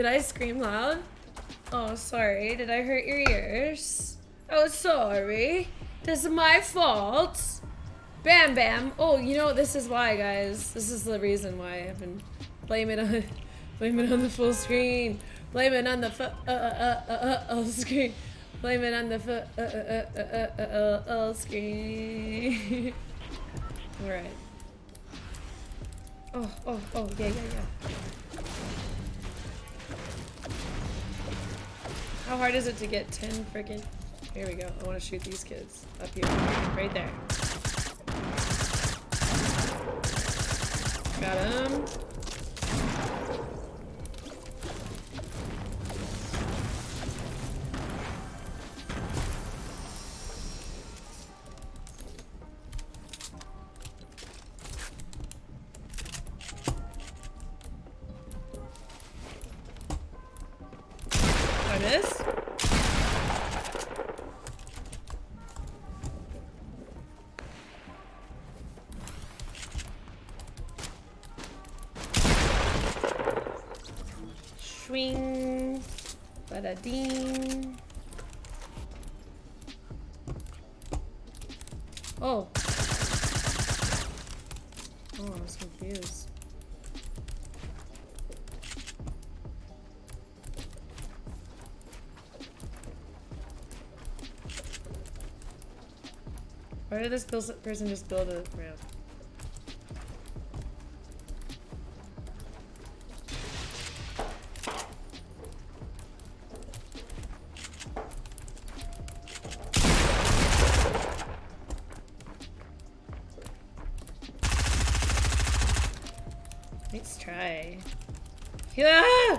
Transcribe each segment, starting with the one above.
Did I scream loud? Oh, sorry. Did I hurt your ears? Oh, sorry. This is my fault. Bam Bam. Oh, you know, this is why, guys. This is the reason why I've been blaming on, blame it on the full screen. Blame it on the fu- uh, uh, uh, uh, uh, screen. Blame it on the fu- uh, uh, uh, uh, uh, uh, uh, screen. Alright. Oh, oh, oh, yeah, yeah, yeah. How hard is it to get 10 freaking? Here we go. I want to shoot these kids. Up here. Right there. Got him. I miss? Bada ding. Oh. Oh, I was confused. Why did this person just build a ramp? Yeah!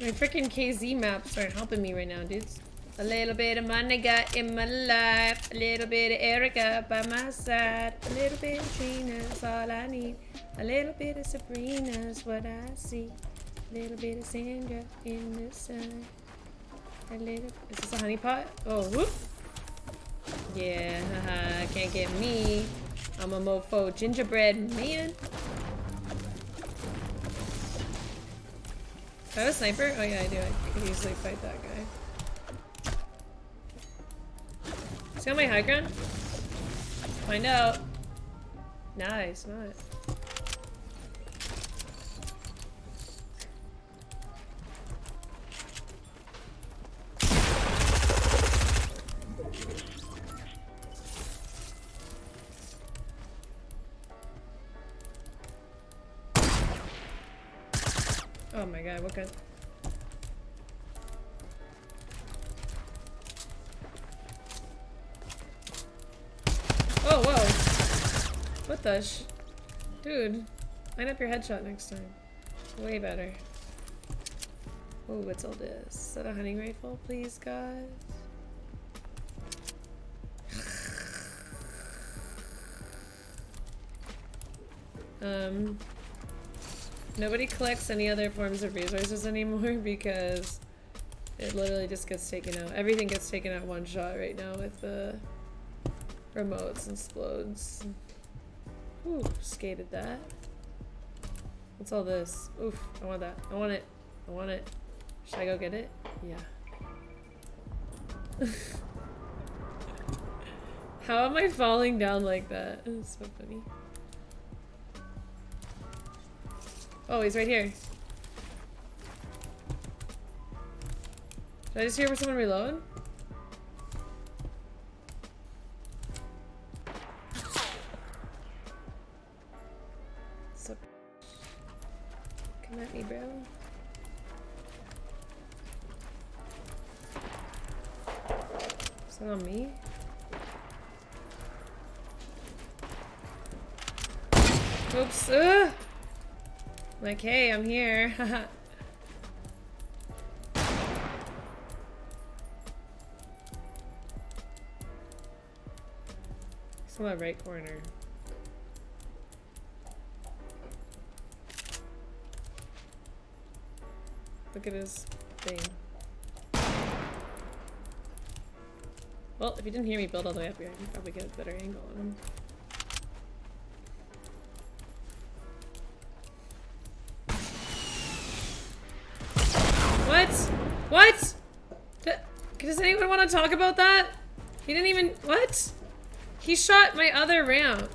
My freaking KZ maps aren't helping me right now, dudes. A little bit of Monica in my life, a little bit of Erica by my side, a little bit of Trina's all I need, a little bit of Sabrina's what I see, a little bit of Sandra in the sun, a little. Is this a honey pot? Oh, whoop! Yeah, haha, can't get me. I'm a mofo gingerbread man. I have a sniper? Oh yeah, I do. I could easily fight that guy. Is he on my high ground? Find out. Nice, not. Oh my god, what kind? Oh, whoa. What the sh- Dude, line up your headshot next time. Way better. Oh, what's all this? Is that a hunting rifle, please, guys? Um, nobody collects any other forms of resources anymore because it literally just gets taken out. Everything gets taken out one shot right now with the remotes and explodes. Ooh, skated that. What's all this? Oof, I want that. I want it. I want it. Should I go get it? Yeah. How am I falling down like that? It's so funny. Oh, he's right here. Did I just hear someone reload? Is that on me? Oops. Like, hey, I'm here. He's in right corner. Look at his thing. Well, if you didn't hear me build all the way up here, I can probably get a better angle on him. Talk about that? He didn't even- what? He shot my other ramp.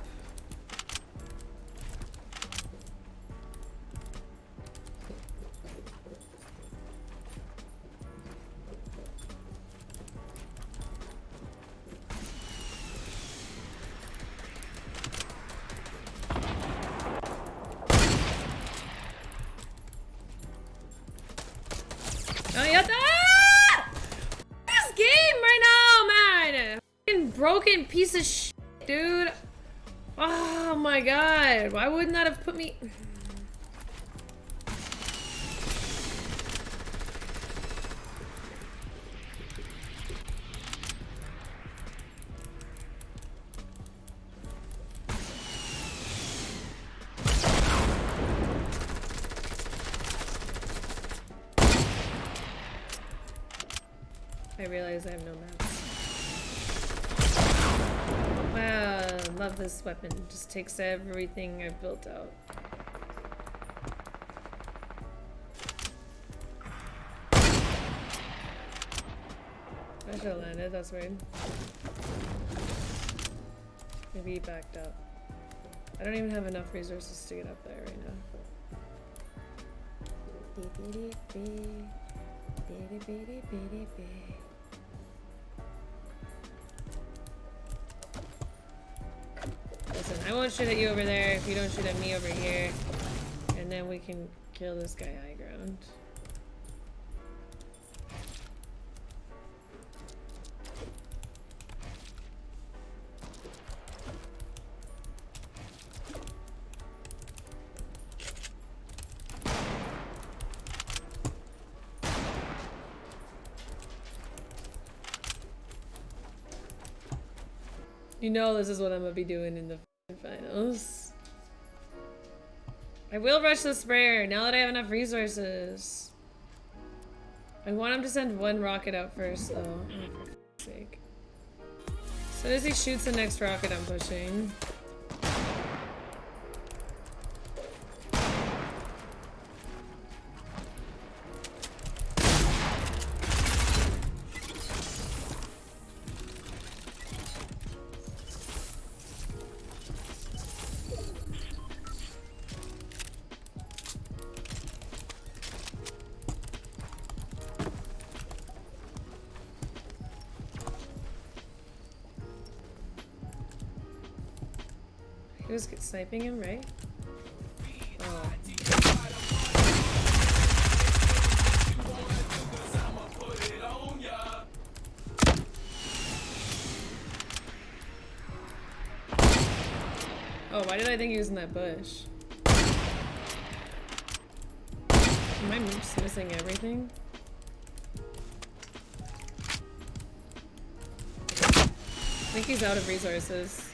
Piece of shit, dude. Oh my god. Why wouldn't that have put me... I realize I have no maps. Love this weapon. It Just takes everything I've built out. I should have landed, that's weird. Maybe he backed up. I don't even have enough resources to get up there right now. I won't shoot at you over there if you don't shoot at me over here. And then we can kill this guy high ground. You know this is what I'm gonna be doing in the finals. I will rush the sprayer now that I have enough resources. I want him to send one rocket out first though. Oh, for sake. So as he shoots the next rocket I'm pushing. He was sniping him, right? Oh. Oh, why did I think he was in that bush? Am I missing everything? I think he's out of resources.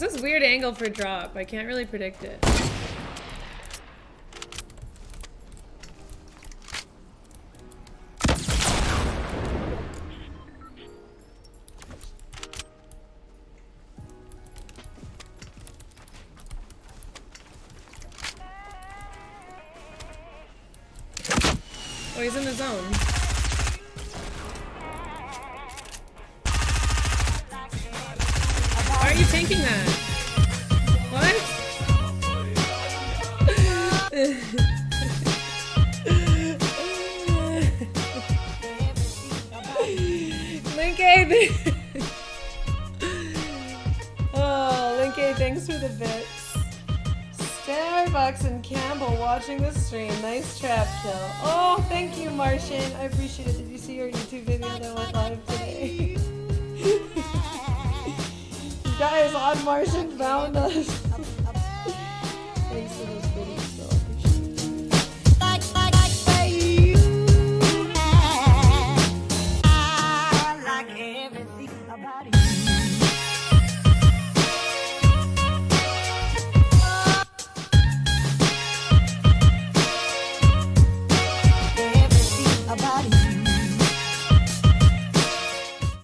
This is weird angle for drop. I can't really predict it. Oh, he's in the zone. The bits. Starbucks and Campbell watching the stream. Nice trap kill. Oh, thank you, Martian. I appreciate it. Did you see your YouTube video that went live today? guys on Martian found us.